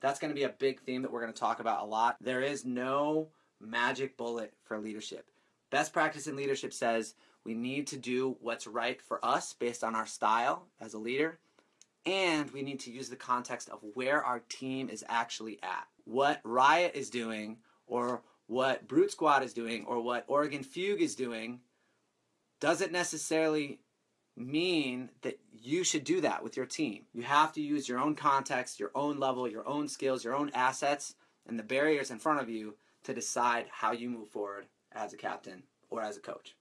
That's going to be a big theme that we're going to talk about a lot. There is no magic bullet for leadership. Best practice in leadership says we need to do what's right for us based on our style as a leader, and we need to use the context of where our team is actually at. What Riot is doing, or what Brute Squad is doing, or what Oregon Fugue is doing, doesn't necessarily mean that you should do that with your team. You have to use your own context, your own level, your own skills, your own assets, and the barriers in front of you to decide how you move forward as a captain or as a coach.